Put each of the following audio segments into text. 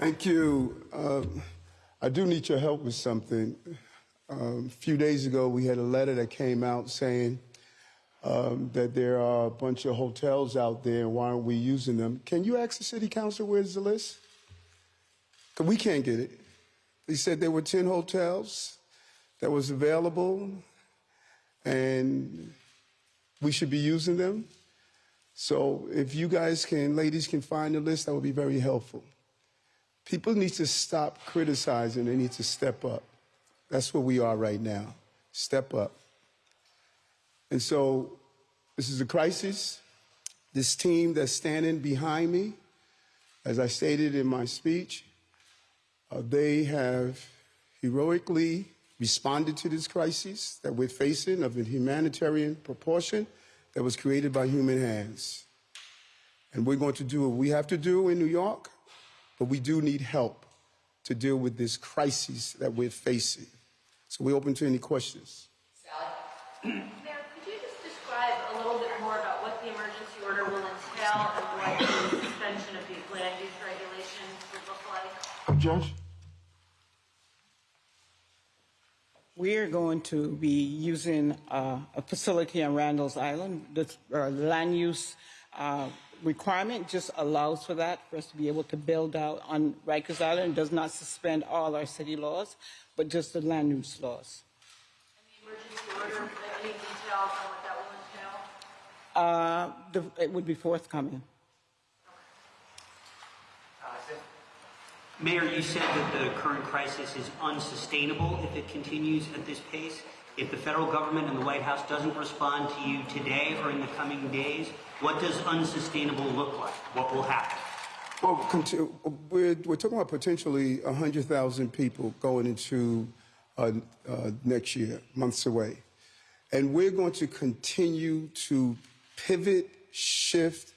Thank you. Um, I do need your help with something. Um, a few days ago, we had a letter that came out saying um, that there are a bunch of hotels out there, and why aren't we using them? Can you ask the city council where's the list? Because we can't get it. They said there were 10 hotels that was available, and we should be using them. So if you guys can, ladies can find the list, that would be very helpful. People need to stop criticizing. They need to step up. That's where we are right now. Step up. And so this is a crisis. This team that's standing behind me, as I stated in my speech, uh, they have heroically responded to this crisis that we're facing of a humanitarian proportion that was created by human hands. And we're going to do what we have to do in New York, but we do need help to deal with this crisis that we're facing. So we're open to any questions. Sally? Mayor, could you just describe a little bit more about what the emergency order will entail and what the suspension of the land use regulations would look like? Judge? We are going to be using uh, a facility on Randall's Island. The uh, land use uh, requirement just allows for that, for us to be able to build out on Rikers Island. It does not suspend all our city laws, but just the land use laws. And the emergency order, any details on what that will entail? Uh, the, it would be forthcoming. Mayor, you said that the current crisis is unsustainable if it continues at this pace. If the federal government and the White House doesn't respond to you today or in the coming days, what does unsustainable look like? What will happen? Well, we're, we're talking about potentially 100,000 people going into uh, uh, next year, months away. And we're going to continue to pivot, shift,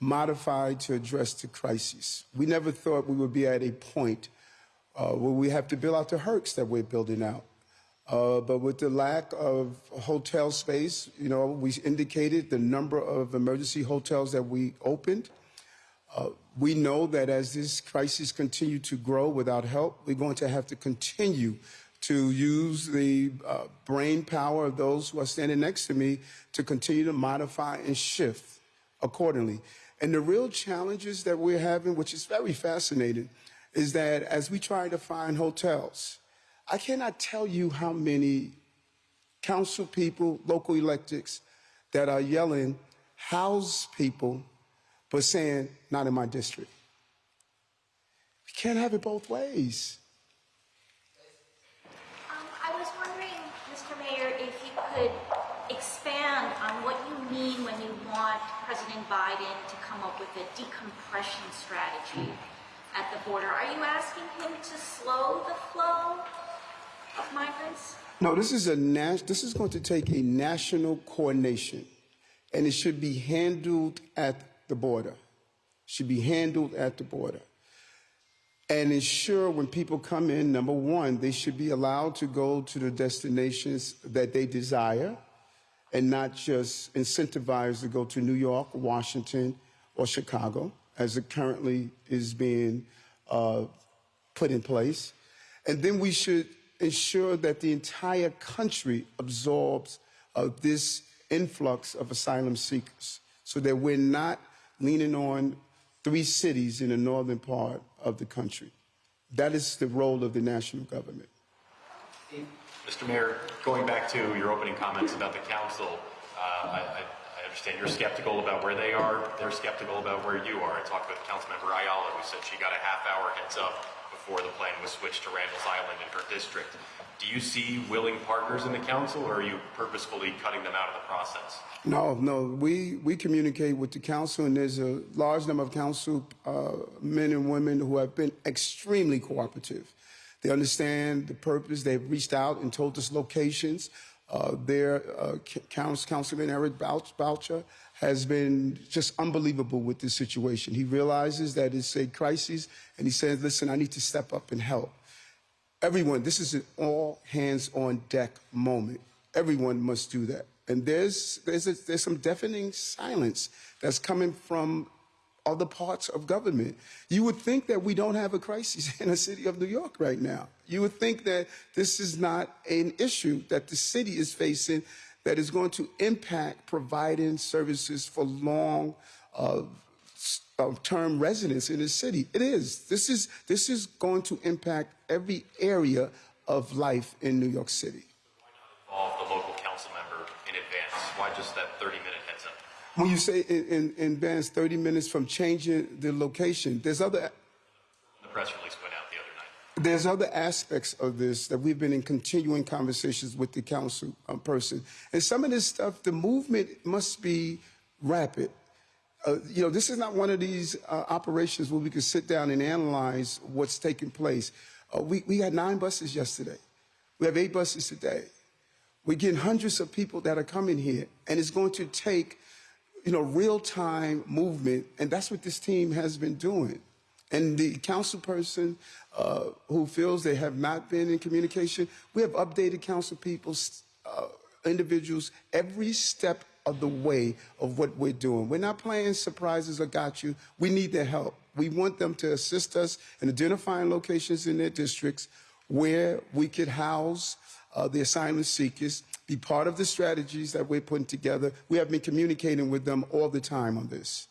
modify to address the crisis. We never thought we would be at a point uh, where we have to build out the Hercs that we're building out. Uh, but with the lack of hotel space, you know, we indicated the number of emergency hotels that we opened. Uh, we know that as this crisis continues to grow without help, we're going to have to continue to use the uh, brain power of those who are standing next to me to continue to modify and shift accordingly. And the real challenges that we're having, which is very fascinating, is that as we try to find hotels, I cannot tell you how many council people, local electeds that are yelling, house people, but saying, not in my district. We can't have it both ways. Um, I was wondering, Mr. Mayor, if you could expand on what you mean when you want President Biden to come up with a decompression strategy at the border. Are you asking him to slow the flow migrants? No, this is a nas- this is going to take a national coordination, and it should be handled at the border. Should be handled at the border, and ensure when people come in, number one, they should be allowed to go to the destinations that they desire, and not just incentivized to go to New York, Washington, or Chicago, as it currently is being uh, put in place. And then we should ensure that the entire country absorbs uh, this influx of asylum seekers so that we're not leaning on three cities in the northern part of the country. That is the role of the national government. Mr. Mayor, going back to your opening comments about the council, uh, I, I, I understand you're skeptical about where they are. They're skeptical about where you are. I talked with Councilmember Ayala, who said she got a half hour heads up before the plan was switched to Randall's Island in her district. Do you see willing partners in the council, or are you purposefully cutting them out of the process? No, no, we, we communicate with the council, and there's a large number of council uh, men and women who have been extremely cooperative. They understand the purpose. They've reached out and told us locations. Uh, their uh, Council, Councilman Erik Bottcher has been just unbelievable with this situation. He realizes that it's a crisis, and he says, listen, I need to step up and help. Everyone, this is an all hands on deck moment. Everyone must do that. And there's, there's, a, there's some deafening silence that's coming from other parts of government. You would think that we don't have a crisis in the city of New York right now. You would think that this is not an issue that the city is facing that is going to impact providing services for long uh, uh, term residents in the city. It is. This is this is going to impact every area of life in New York City. Why not involve the local council member in advance. Why just that 30 minute heads up? When you say in, in, in advance 30 minutes from changing the location, there's other The press release went out the other night. There's other aspects of this that we've been in continuing conversations with the council um, person, and some of this stuff, the movement must be rapid. Uh, you know, this is not one of these uh, operations where we can sit down and analyze what's taking place. Uh, we, we had nine buses yesterday. We have eight buses today. We're getting hundreds of people that are coming here, and it's going to take, you know, real-time movement, and that's what this team has been doing. And the council person uh, who feels they have not been in communication, we have updated council people, uh, individuals, every step of the way of what we're doing. We're not playing surprises or got you. We need their help. We want them to assist us in identifying locations in their districts where we could house uh, the asylum seekers, be part of the strategies that we're putting together. We have been communicating with them all the time on this.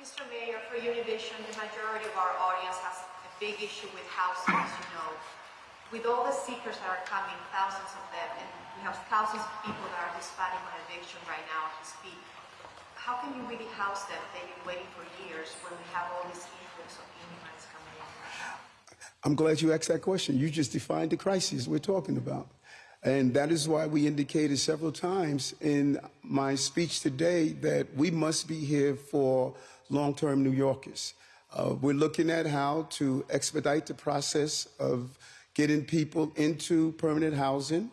Mr. Mayor, for Univision, the majority of our audience has a big issue with housing, as you know. With all the seekers that are coming, thousands of them, and we have thousands of people that are Hispanic on eviction right now as we speak, how can you really house them? They've been waiting for years when we have all this influx of immigrants coming in. I'm glad you asked that question. You just defined the crisis we're talking about. And that is why we indicated several times in my speech today that we must be here for long term New Yorkers. Uh, we're looking at how to expedite the process of getting people into permanent housing.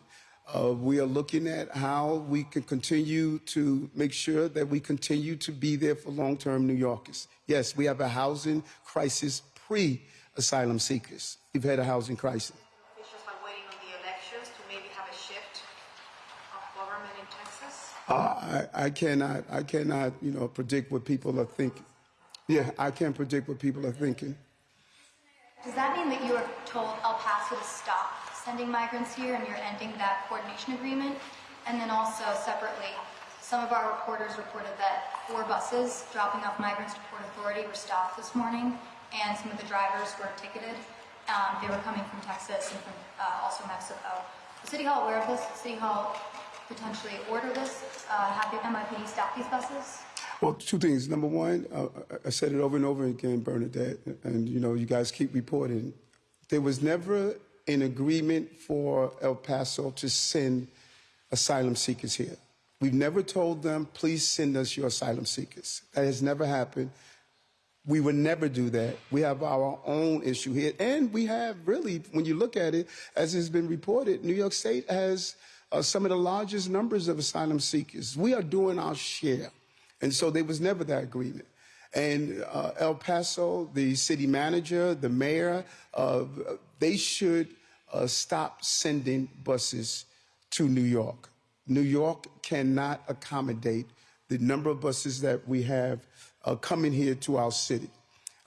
Uh, we are looking at how we can continue to make sure that we continue to be there for long term New Yorkers. Yes, we have a housing crisis pre asylum seekers. We've had a housing crisis. Officials are waiting on the elections to maybe have a shift of government in Texas. Uh, I, I cannot, I cannot, you know, predict what people are thinking. Yeah, I can't predict what people are thinking. Does that mean that you were told El Paso to stop sending migrants here and you're ending that coordination agreement? And then also separately, some of our reporters reported that four buses dropping off migrants to Port Authority were stopped this morning and some of the drivers were ticketed. Um, they were coming from Texas and from uh, also Mexico. Is City Hall aware of this? City Hall potentially order this? Uh, have the NYPD stop these buses? Well, two things. Number one, uh, I said it over and over again, Bernadette, and you know, you guys keep reporting. There was never an agreement for El Paso to send asylum seekers here. We've never told them, please send us your asylum seekers. That has never happened. We would never do that. We have our own issue here. And we have really, when you look at it, as has been reported, New York State has uh, some of the largest numbers of asylum seekers. We are doing our share. And so there was never that agreement. And uh, El Paso, the city manager, the mayor, uh, they should uh, stop sending buses to New York. New York cannot accommodate the number of buses that we have uh, coming here to our city.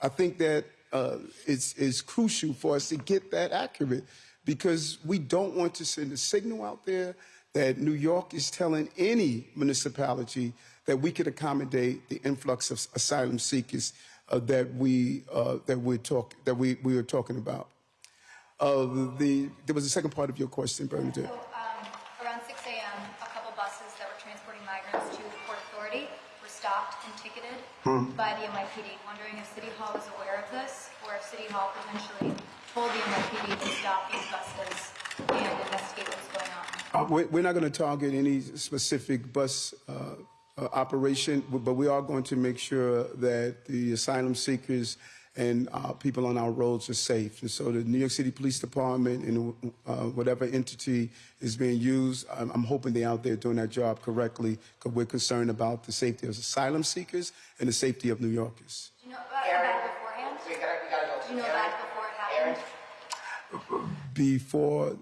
I think that uh, it's, it's crucial for us to get that accurate because we don't want to send a signal out there that New York is telling any municipality that we could accommodate the influx of asylum seekers uh, that we uh, that we talk that we, we were talking about. Uh, the there was a second part of your question, Bernadette. So, um, around 6 a.m., a couple buses that were transporting migrants to the Port Authority were stopped and ticketed by the NYPD. Wondering if City Hall was aware of this, or if City Hall potentially told the NYPD to stop these buses and investigate what's going on. Uh, we're we're not going to target any specific bus uh, uh, operation, but we are going to make sure that the asylum seekers and uh, people on our roads are safe. And so the New York City Police Department and uh, whatever entity is being used, I'm, I'm hoping they're out there doing that job correctly because we're concerned about the safety of asylum seekers and the safety of New Yorkers. Do you know about that beforehand? We gotta, we gotta go. Do you know Aaron, that before it happened? Aaron, Before,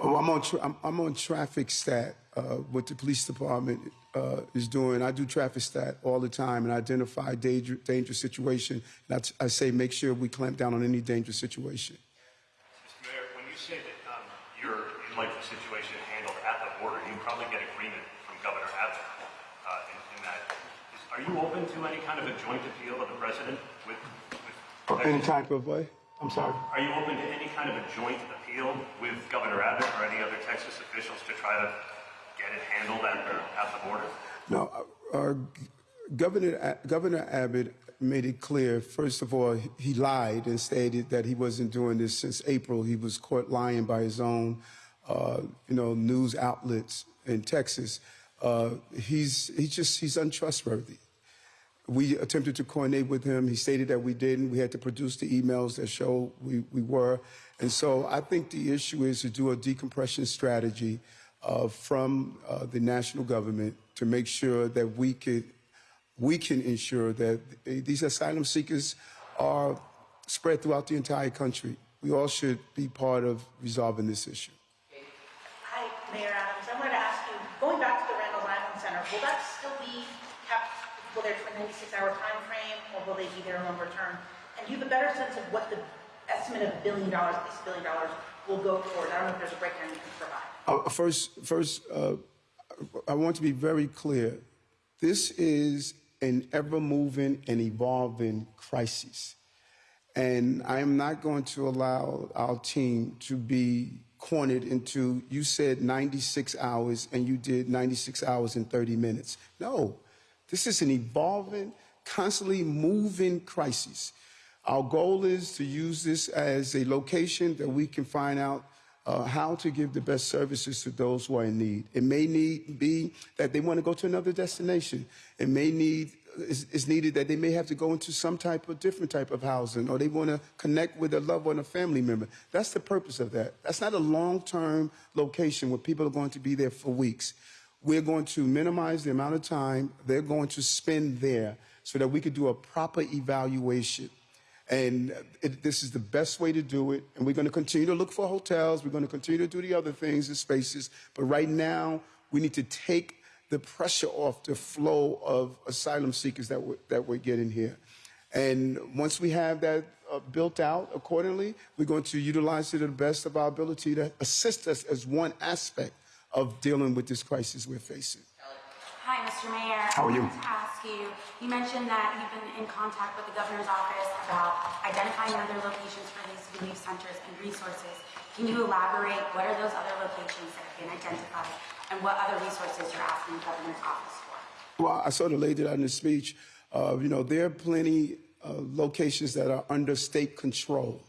Oh, I'm on. Tra- I'm, I'm on traffic stat. Uh, what the police department uh, is doing. I do traffic stat all the time and I identify danger, dangerous situation. And I, t- I say make sure we clamp down on any dangerous situation. Mr. Mayor, when you say that um, you're you'd like the situation handled at the border, you probably get agreement from Governor Abbott uh, in, in that. Is, are you open to any kind of a joint appeal of the president with? with Any type of way. I'm sorry. Are you open to any kind of a joint appeal with Governor Abbott or any other Texas officials to try to get it handled at the, at the border? No, uh, uh, Governor Governor Abbott made it clear. First of all, he lied and stated that he wasn't doing this since April. He was caught lying by his own, uh, you know, news outlets in Texas. Uh, he's he's just he's untrustworthy. We attempted to coordinate with him. He stated that we didn't. We had to produce the emails that show we, we were. And so I think the issue is to do a decompression strategy uh, from uh, the national government to make sure that we could we can ensure that these asylum seekers are spread throughout the entire country. We all should be part of resolving this issue. Hi, Mayor Adams. I wanted to ask you, going back to the Randall Island Center, will that still be kept, will there be a 96-hour time frame, or will they be there longer term? And do you have a better sense of what the estimate of a billion dollars, at least a billion dollars, will go towards? I don't know if there's a breakdown you can provide. Uh, first, first, uh, I want to be very clear. This is an ever-moving and evolving crisis, and I am not going to allow our team to be cornered into. You said 96 hours, and you did 96 hours in 30 minutes. No, this is an evolving, constantly moving crisis. Our goal is to use this as a location that we can find out uh, how to give the best services to those who are in need. It may need be that they want to go to another destination. It may need is, needed that they may have to go into some type of different type of housing, or they want to connect with a loved one, a family member. That's the purpose of that. That's not a long-term location where people are going to be there for weeks. We're going to minimize the amount of time they're going to spend there, so that we could do a proper evaluation and it, this is the best way to do it. And we're going to continue to look for hotels. We're going to continue to do the other things and spaces. But right now, we need to take the pressure off the flow of asylum seekers that we're, that we're getting here. And once we have that uh, built out accordingly, we're going to utilize it to the best of our ability to assist us as one aspect of dealing with this crisis we're facing. Hi, Mr. Mayor. How are you? I to ask you, you mentioned that you've been in contact with the governor's office about identifying other locations for these relief centers and resources. Can you elaborate what are those other locations that have been identified and what other resources you're asking the governor's office for? Well, I sort of laid it out in the speech. Uh, you know, there are plenty uh, locations that are under state control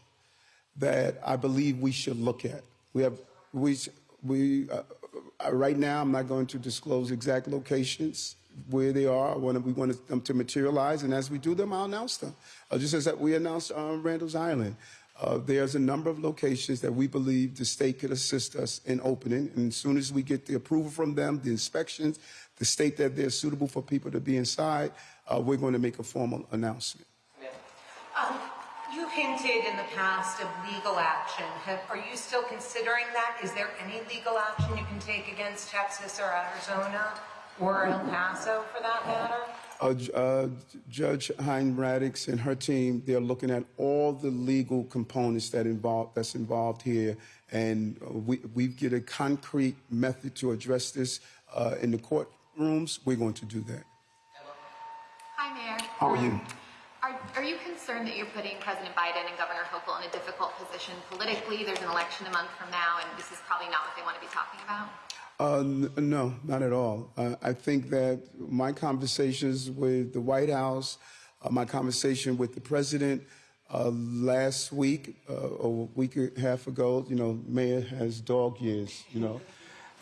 that I believe we should look at. We have we we uh, right now. I'm not going to disclose exact locations where they are. When we want them to materialize, and as we do them, I'll announce them. Uh, just as that we announced um, Randall's Island. Uh, there's a number of locations that we believe the state could assist us in opening. And as soon as we get the approval from them, the inspections, the state that they're suitable for people to be inside, uh, we're going to make a formal announcement. Um, you hinted in the past of legal action. Have, are you still considering that? Is there any legal action you can take against Texas or Arizona or El Paso for that matter? Uh, uh, Judge Hinds-Radix and her team, they're looking at all the legal components that involve, that's involved here, and uh, we, we get a concrete method to address this uh, in the courtrooms. We're going to do that. Hi, Mayor. How are you? Are, are you concerned that you're putting President Biden and Governor Hochul in a difficult position politically? There's an election a month from now, and this is probably not what they want to be talking about. Uh, no, not at all. Uh, I think that my conversations with the White House, uh, my conversation with the president uh, last week uh, a week and a half ago, you know, Mayor has dog years, you know.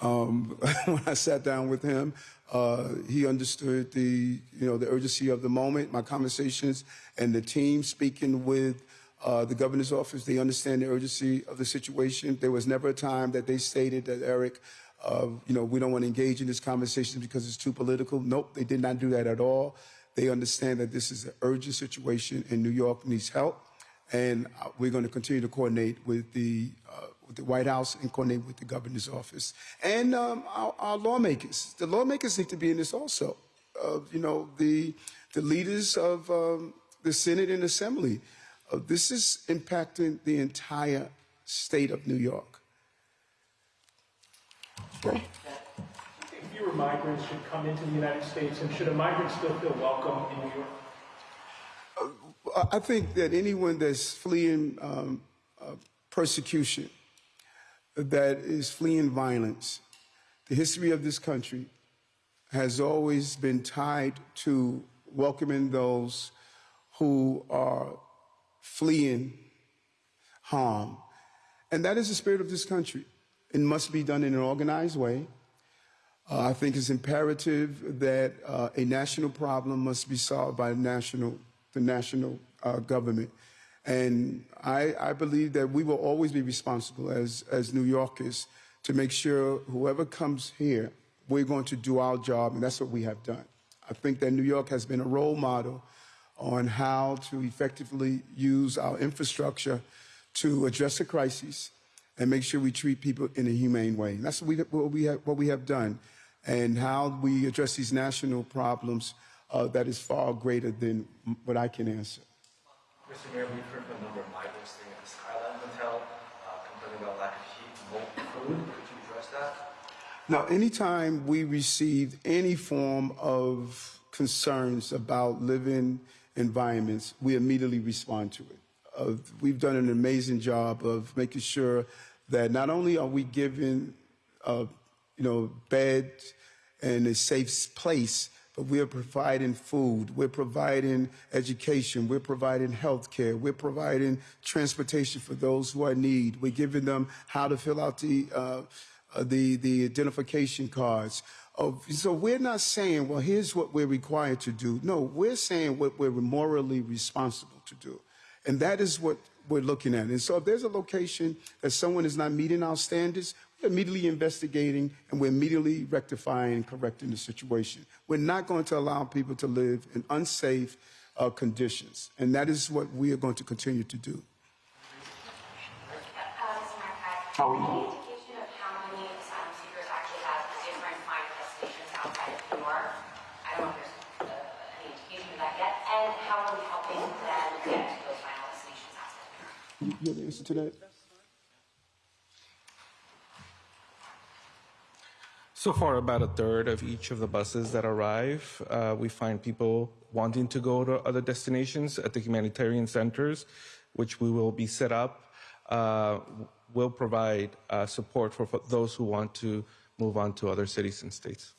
Um, when I sat down with him, uh, he understood the, you know, the urgency of the moment. My conversations and the team speaking with uh, the governor's office, they understand the urgency of the situation. There was never a time that they stated that Eric, uh, you know, we don't want to engage in this conversation because it's too political. Nope, they did not do that at all. They understand that this is an urgent situation and New York needs help. And uh, we're going to continue to coordinate with the, uh, with the White House and coordinate with the governor's office and um, our, our lawmakers. The lawmakers need to be in this also. Uh, you know, the, the leaders of um, the Senate and Assembly. Uh, this is impacting the entire state of New York. think fewer migrants should come into the United States, and should a migrant still feel welcome in New York? I think that anyone that's fleeing um, uh, persecution, that is fleeing violence, the history of this country has always been tied to welcoming those who are fleeing harm. And that is the spirit of this country. It must be done in an organized way. Uh, I think it's imperative that uh, a national problem must be solved by national, the national uh, government. And I, I, believe that we will always be responsible as, as New Yorkers to make sure whoever comes here, we're going to do our job, and that's what we have done. I think that New York has been a role model on how to effectively use our infrastructure to address a crisis and make sure we treat people in a humane way. And that's what we, what we, have, what we have done. And how we address these national problems uh, that is far greater than what I can answer. Mr. Mayor, we've heard from a number of migrants staying at the Skyline Hotel, uh, complaining about lack of heat and food. Could you address that? Now, anytime we receive any form of concerns about living environments, we immediately respond to it. Uh, we've done an amazing job of making sure that not only are we giving, uh, you know, beds and a safe place, but we are providing food, we're providing education, we're providing health care, we're providing transportation for those who are in need. We're giving them how to fill out the, uh, uh, the, the identification cards. So we're not saying, well, here's what we're required to do. No, we're saying what we're morally responsible to do. And that is what we're looking at. And so if there's a location that someone is not meeting our standards, we're immediately investigating and we're immediately rectifying and correcting the situation. We're not going to allow people to live in unsafe uh, conditions. And that is what we are going to continue to do. How are you? You, you have the answer to that? So far, about a third of each of the buses that arrive, uh, we find people wanting to go to other destinations at the humanitarian centers, which we will be set up. Uh, will provide uh, support for, for those who want to move on to other cities and states.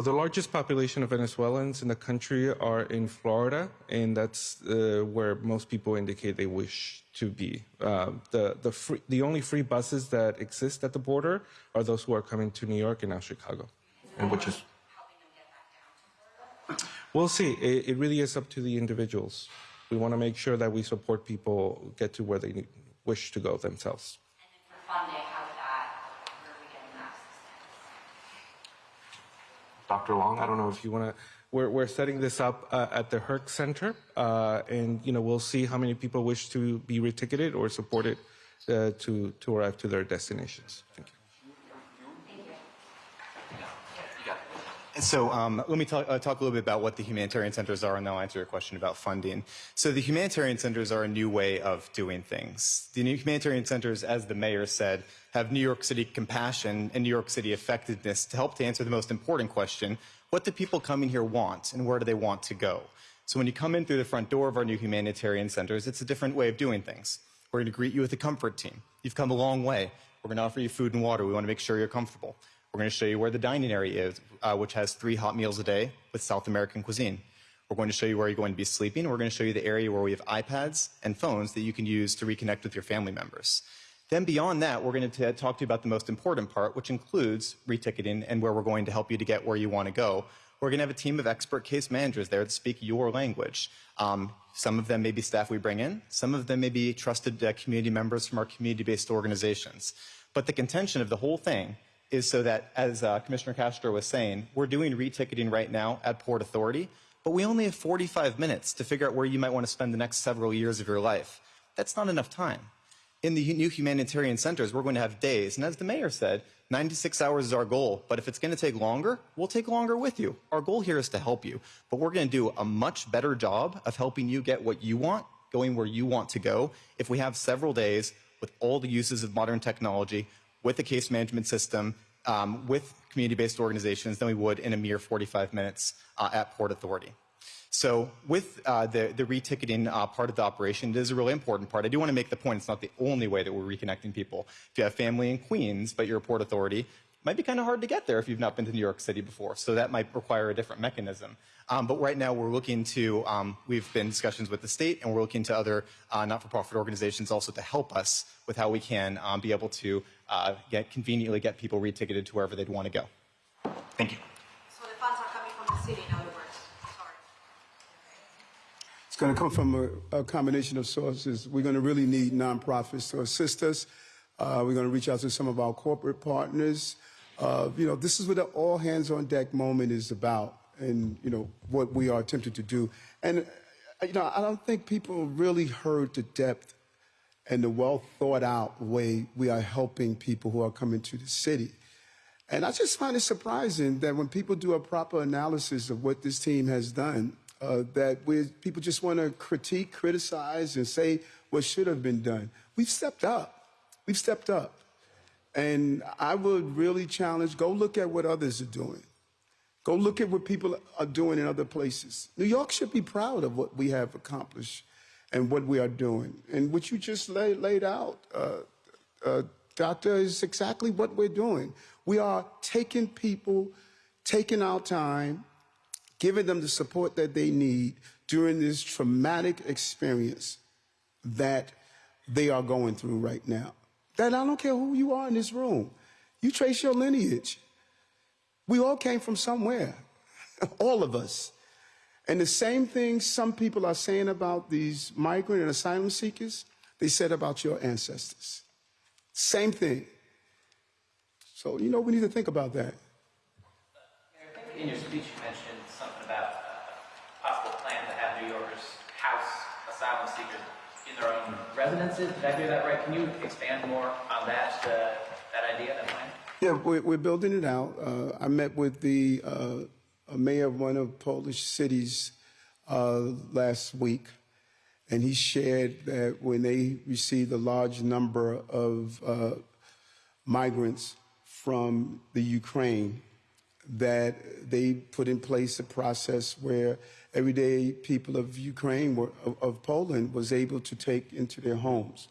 Well, the largest population of Venezuelans in the country are in Florida, and that's uh, where most people indicate they wish to be. Uh, the the free, the only free buses that exist at the border are those who are coming to New York and now Chicago, and which is. We'll see. It, it really is up to the individuals. We want to make sure that we support people get to where they need, wish to go themselves. Dr. Long, I don't know if you want to. We're, we're setting this up uh, at the Herc Center, uh, and you know we'll see how many people wish to be reticketed or supported uh, to to arrive to their destinations. Thank you. So um, let me talk, uh, talk, a little bit about what the humanitarian centers are, and then I'll answer your question about funding. So the humanitarian centers are a new way of doing things. The new humanitarian centers, as the mayor said, have New York City compassion and New York City effectiveness to help to answer the most important question, what do people coming here want and where do they want to go? So when you come in through the front door of our new humanitarian centers, it's a different way of doing things. We're going to greet you with a comfort team. You've come a long way. We're going to offer you food and water. We want to make sure you're comfortable. We're going to show you where the dining area is, uh, which has three hot meals a day with South American cuisine. We're going to show you where you're going to be sleeping. We're going to show you the area where we have iPads and phones that you can use to reconnect with your family members. Then beyond that, we're going to talk to you about the most important part, which includes reticketing and where we're going to help you to get where you want to go. We're going to have a team of expert case managers there that speak your language. Um, some of them may be staff we bring in. Some of them may be trusted uh, community members from our community-based organizations. But the contention of the whole thing is so that, as uh, Commissioner Castro was saying, we're doing reticketing right now at Port Authority, but we only have 45 minutes to figure out where you might want to spend the next several years of your life. That's not enough time. In the new humanitarian centers, we're going to have days. And as the mayor said, 96 hours is our goal. But if it's going to take longer, we'll take longer with you. Our goal here is to help you. But we're going to do a much better job of helping you get what you want, going where you want to go, if we have several days with all the uses of modern technology, with a case management system, um, with community-based organizations than we would in a mere 45 minutes uh, at Port Authority. So with uh, the, the reticketing uh, part of the operation, it is a really important part. I do want to make the point it's not the only way that we're reconnecting people. If you have family in Queens, but you're a Port Authority, it might be kind of hard to get there if you've not been to New York City before. So that might require a different mechanism. Um, but right now we're looking to, um, we've been discussions with the state and we're looking to other uh, not-for-profit organizations also to help us with how we can um, be able to uh, get conveniently get people reticketed to wherever they'd want to go. Thank you. So the funds are coming from the city, in other words? Sorry. It's going to come from a, a combination of sources. We're going to really need nonprofits to assist us. Uh, we're going to reach out to some of our corporate partners. Uh, you know, this is what the all hands on deck moment is about, and you know what we are attempting to do. And uh, you know, I don't think people really heard the depth and the well thought out way we are helping people who are coming to the city. And I just find it surprising that when people do a proper analysis of what this team has done, uh, that we, people just want to critique, criticize, and say what should have been done. We've stepped up. We've stepped up. And I would really challenge go look at what others are doing. Go look at what people are doing in other places. New York should be proud of what we have accomplished and what we are doing. And what you just lay, laid out, uh, uh, Doctor, is exactly what we're doing. We are taking people, taking our time, giving them the support that they need during this traumatic experience that they are going through right now. That I don't care who you are in this room. You trace your lineage. We all came from somewhere, all of us. And the same thing some people are saying about these migrant and asylum seekers, they said about your ancestors. Same thing. So, you know, we need to think about that. In your speech, you mentioned something about a possible plan to have New Yorkers house asylum seekers in their own residences. Did I hear that right? Can you expand more on that, uh, that idea, that plan? Yeah, we're, we're building it out. Uh, I met with the uh, mayor of one of Polish cities uh, last week, and he shared that when they received a large number of uh, migrants from the Ukraine, that they put in place a process where everyday people of Ukraine, were, of, of Poland, was able to take into their homes.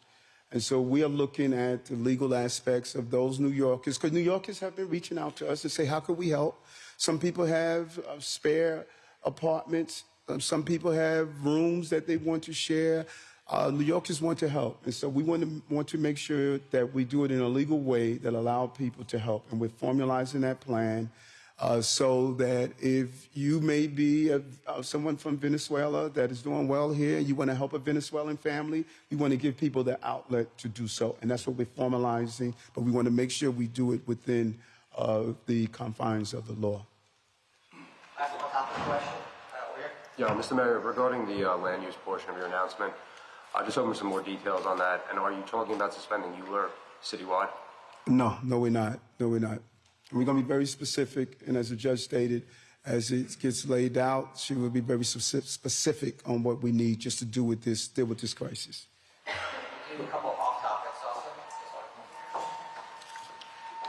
And so we are looking at the legal aspects of those New Yorkers, because New Yorkers have been reaching out to us to say, how can we help? Some people have uh, spare apartments. Uh, some people have rooms that they want to share. Uh, New Yorkers want to help. And so we want to, want to make sure that we do it in a legal way that allow people to help. And we're formalizing that plan uh, so that if you may be a, uh, someone from Venezuela that is doing well here, you want to help a Venezuelan family, we want to give people the outlet to do so. And that's what we're formalizing, but we want to make sure we do it within uh, the confines of the law. Yeah, Mr. Mayor, regarding the uh, land use portion of your announcement, uh, just hoping for some more details on that. And are you talking about suspending ULURP citywide? No, no, we're not. No, we're not. We're going to be very specific, and as the judge stated, as it gets laid out, she will be very specific on what we need just to do with this, deal with this crisis. Do a couple off topics also.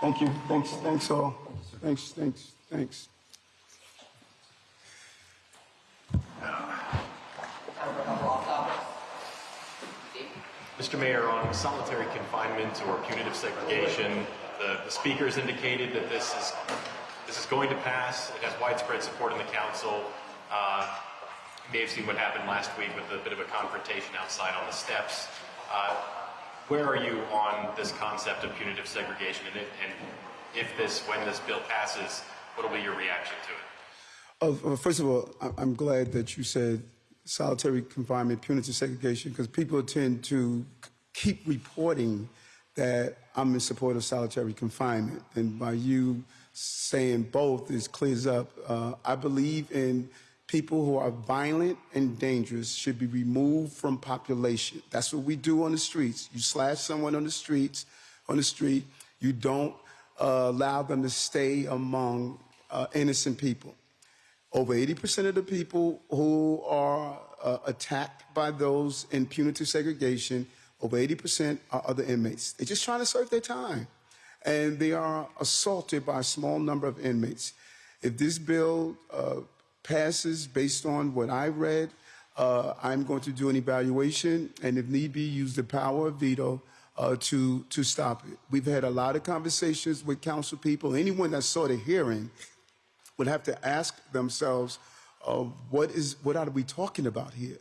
Thank you. Thanks. Thanks all. Thanks. Thanks. Thanks. Mr. Mayor, on solitary confinement or punitive segregation, the, the speakers indicated that this is this is going to pass. It has widespread support in the council. Uh, you may have seen what happened last week with a bit of a confrontation outside on the steps. Uh, where are you on this concept of punitive segregation, and, and if this, when this bill passes, what will be your reaction to it? Oh, first of all, I'm glad that you said solitary confinement, punitive segregation, because people tend to keep reporting that I'm in support of solitary confinement. And by you saying both, it clears up. Uh, I believe in people who are violent and dangerous should be removed from population. That's what we do on the streets. You slash someone on the streets, on the street, you don't uh, allow them to stay among uh, innocent people. Over 80% of the people who are uh, attacked by those in punitive segregation, over 80% are other inmates. They're just trying to serve their time. And they are assaulted by a small number of inmates. If this bill uh, passes based on what I read, uh, I'm going to do an evaluation and, if need be, use the power of veto uh, to to stop it. We've had a lot of conversations with council people. Anyone that saw the hearing would have to ask themselves, uh, what is what are we talking about here?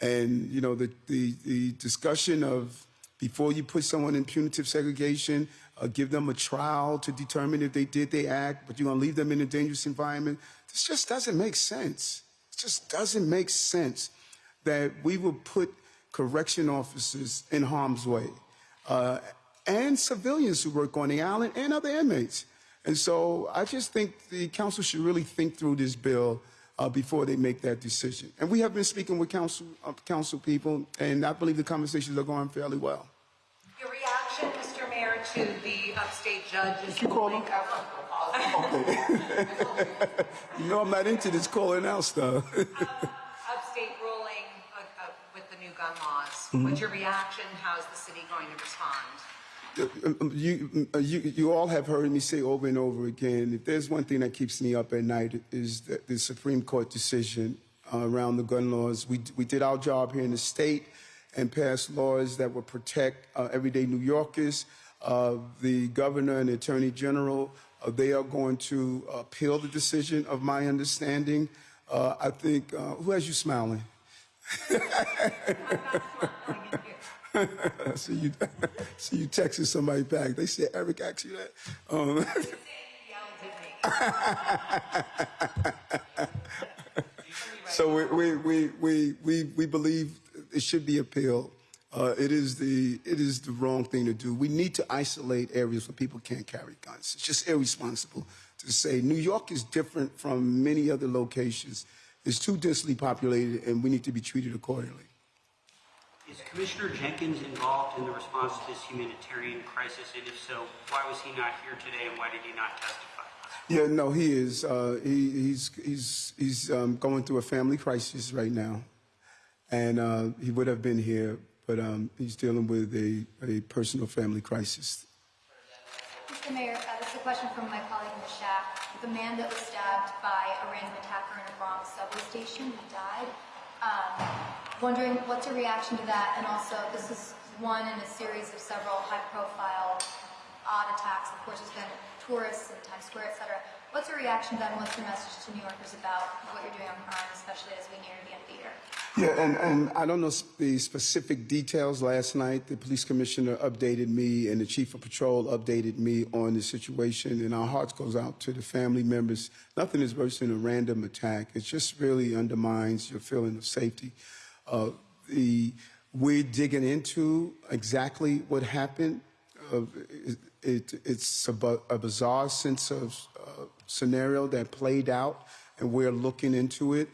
And you know, the the, the discussion of before you put someone in punitive segregation, uh, give them a trial to determine if they did they act, but you're gonna leave them in a dangerous environment. This just doesn't make sense. It just doesn't make sense that we will put correction officers in harm's way uh, and civilians who work on the island and other inmates. And so I just think the council should really think through this bill uh, before they make that decision. And we have been speaking with council, uh, council people, and I believe the conversations are going fairly well. Your reaction, Mr. Mayor, to the upstate judge's you call ruling. Okay. you know I'm not into this calling out stuff. upstate ruling uh, uh, with the new gun laws. Mhm. What's your reaction? How is the city going to respond? Uh, you, uh, you, you all have heard me say over and over again, if there's one thing that keeps me up at night is the, the Supreme Court decision uh, around the gun laws. We, we did our job here in the state and passed laws that would protect uh, everyday New Yorkers. Uh, the governor and the attorney general, uh, they are going to appeal the decision of my understanding. Uh, I think, who has you smiling? so you so you texted somebody back. They said Eric asked you that. Um, so we, we, we, we, we, believe it should be appealed. Uh, it is the it is the wrong thing to do. We need to isolate areas where people can't carry guns. It's just irresponsible to say New York is different from many other locations. It's too densely populated, and we need to be treated accordingly. Is Commissioner Jenkins involved in the response to this humanitarian crisis? And if so, why was he not here today and why did he not testify? Yeah, no, he is. Uh, he, he's he's he's um, going through a family crisis right now, and uh, he would have been here, but um, he's dealing with a, a personal family crisis. Mr. Mayor, uh, this is a question from my colleague Ms. Shack. The man that was stabbed by a random attacker in a Bronx subway station, he died. Um, wondering what's your reaction to that, and also this is one in a series of several high-profile odd attacks. Of course, there's been tourists in Times Square, etc. What's your reaction to that, and what's your message to New Yorkers about what you're doing on crime, especially as we near the end of the year? Yeah, and, and I don't know the specific details. Last night, the police commissioner updated me, and the chief of patrol updated me on the situation. And our hearts goes out to the family members. Nothing is worse than a random attack. It just really undermines your feeling of safety. Uh, the we're digging into exactly what happened. Uh, it, it, it's a, a, bizarre sense of uh, scenario that played out, and we're looking into it.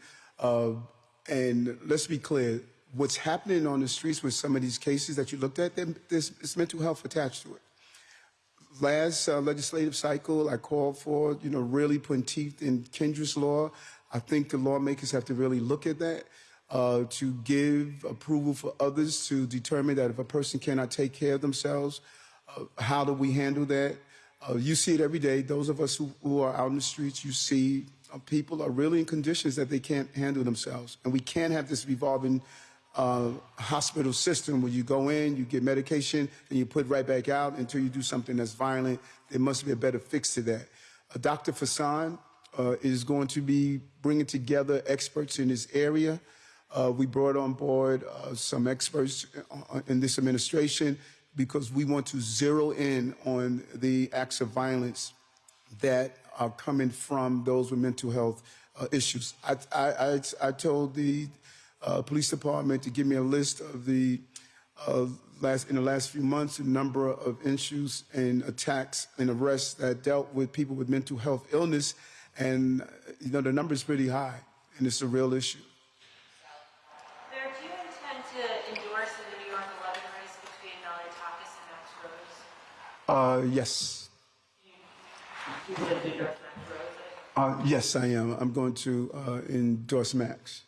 And let's be clear, what's happening on the streets with some of these cases that you looked at, there's, there's mental health attached to it. Last uh, legislative cycle, I called for, you know, really putting teeth in Kendra's law. I think the lawmakers have to really look at that. Uh, to give approval for others to determine that if a person cannot take care of themselves, uh, how do we handle that? Uh, you see it every day. Those of us who, who are out in the streets, you see uh, people are really in conditions that they can't handle themselves. And we can't have this revolving uh, hospital system where you go in, you get medication, and you put right back out until you do something that's violent. There must be a better fix to that. Dr. Vasan is going to be bringing together experts in this area. Uh, we brought on board uh, some experts in this administration because we want to zero in on the acts of violence that are coming from those with mental health uh, issues. I, I, I, I, told the uh, police department to give me a list of the uh, last in the last few months, a number of issues and attacks and arrests that dealt with people with mental health illness, and uh, you know the number is pretty high, and it's a real issue. Mayor, do you intend to endorse the New York 11 race between Malliotakis and Max Rose? Uh, yes, uh, yes, I am. I'm going to uh, endorse Max.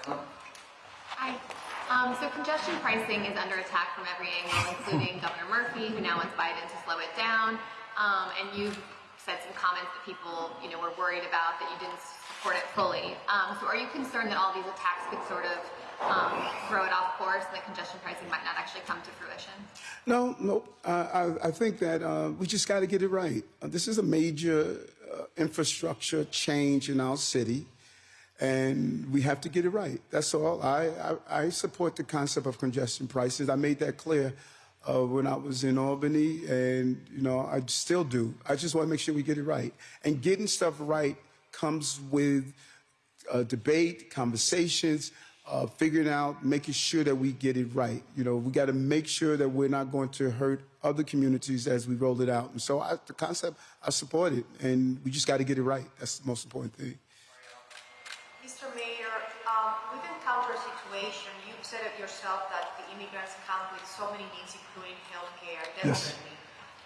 Hi. Um, so congestion pricing is under attack from every angle, including Governor Murphy, who now wants Biden to slow it down. Um, and you've said some comments that people, you know, were worried about that you didn't support it fully. Um, so are you concerned that all these attacks could sort of um, throw it off course and that congestion pricing might not actually come to fruition? No, no. I, I think that uh, we just got to get it right. Uh, this is a major uh, infrastructure change in our city, and we have to get it right. That's all. I, I, I support the concept of congestion prices. I made that clear uh, when I was in Albany, and you know I still do. I just want to make sure we get it right. And getting stuff right comes with uh, debate, conversations, uh, figuring out, making sure that we get it right. You know, we got to make sure that we're not going to hurt other communities as we roll it out. And so I, the concept, I support it, and we just got to get it right. That's the most important thing. Mr. Mayor, um, we've encountered a situation, you've said it yourself, that the immigrants come with so many needs, including healthcare, Yes.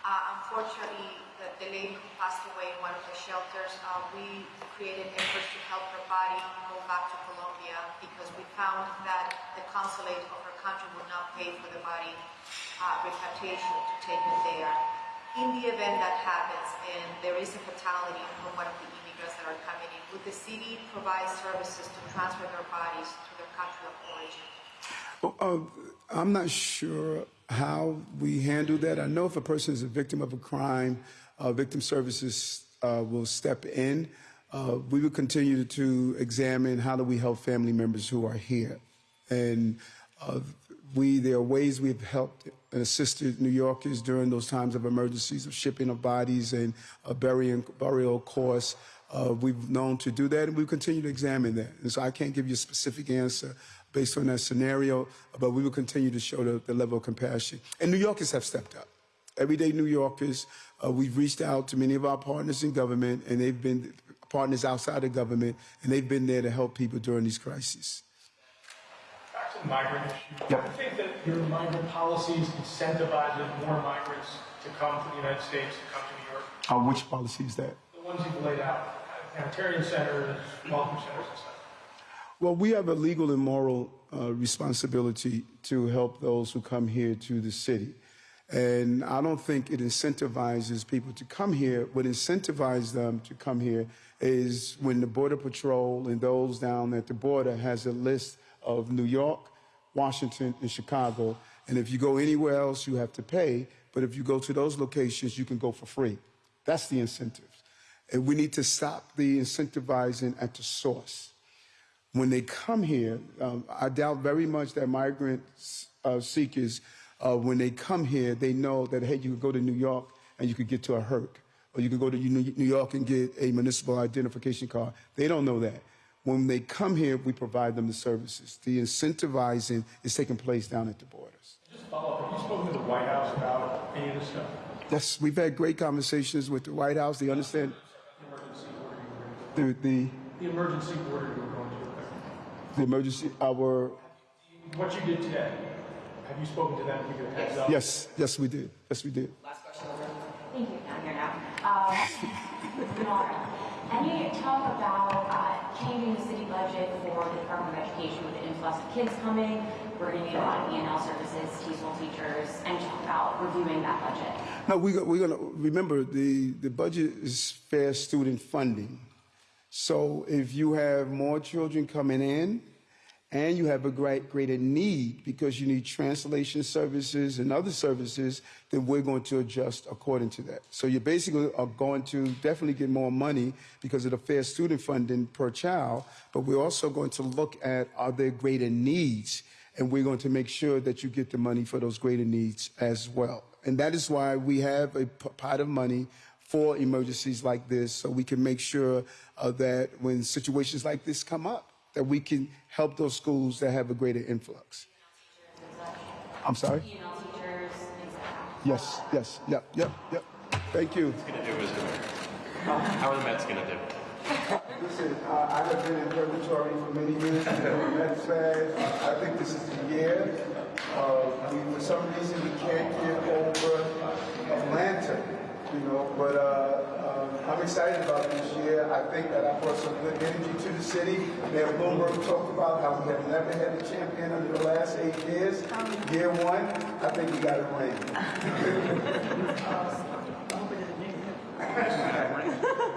Uh, unfortunately, the, lady who passed away in one of the shelters, uh, we created efforts to help her body go back to Colombia because we found that the consulate of her country would not pay for the body uh, repatriation to take it there. In the event that happens and there is a fatality from one of the immigrants that are coming in, would the city provide services to transfer their bodies to their country of origin? Well, uh, I'm not sure how we handle that. I know if a person is a victim of a crime, victim services uh, will step in. Uh, we will continue to examine how do we help family members who are here. And uh, we, there are ways we've helped and assisted New Yorkers during those times of emergencies of shipping of bodies and a burying, burial course. Uh, we've known to do that, and we continue to examine that. And so I can't give you a specific answer based on that scenario, but we will continue to show the, the level of compassion. And New Yorkers have stepped up. Everyday New Yorkers, uh, we've reached out to many of our partners in government, and they've been partners outside of government, and they've been there to help people during these crises. Back to the migrant issue. Yep. Do you think that your migrant policies incentivizes more migrants to come to the United States, to come to New York? Uh, which policy is that? The ones you've laid out, humanitarian centers, welcome centers and stuff. Well, we have a legal and moral uh, responsibility to help those who come here to the city. And I don't think it incentivizes people to come here. What incentivizes them to come here is when the Border Patrol and those down at the border has a list of New York, Washington, and Chicago. And if you go anywhere else, you have to pay. But if you go to those locations, you can go for free. That's the incentive. And we need to stop the incentivizing at the source when they come here, um, I doubt very much that migrant uh, seekers, uh, when they come here, they know that, hey, you could go to New York and you could get to a HERRC, or you could go to New New York and get a municipal identification card. They don't know that. When they come here, we provide them the services. The incentivizing is taking place down at the borders. Just follow up, have you spoken to the White House about any of this stuff? Yes, we've had great conversations with the White House. They understand The emergency order you were the, the, the emergency order you were going to. the emergency, our, What you did today, have you spoken to them to give a heads up? yes, yes, we did. Yes, we did. Thank you, down here now. Uh, Nora, Can you talk about uh, changing the city budget for the Department of Education with the influx of kids coming? We're going to need a lot of ENL services, TESOL teachers, and talk about reviewing that budget. No, we, go- we're going to remember the, the budget is fair student funding. So if you have more children coming in and you have a great, greater need because you need translation services and other services, then we're going to adjust according to that. So you basically are going to definitely get more money because of the fair student funding per child, but we're also going to look at are there greater needs and we're going to make sure that you get the money for those greater needs as well. And that is why we have a pot of money for emergencies like this, so we can make sure uh, that when situations like this come up, that we can help those schools that have a greater influx. I'm sorry? ENL teachers, things like that. Yes, yes, yep, yep, yep. Thank you. What's going to do, Mr. How are the Mets going to do? Listen, uh, I have been in purgatory for many years. I'm a Mets fan. I think this is the year. Uh, we, for some reason, we can't get over Atlanta, you know. But uh, I'm excited about this year. I think that I brought some good energy to the city. Mayor Bloomberg talked about how we have never had a champion under the last eight years. Year one, I think you got to ring.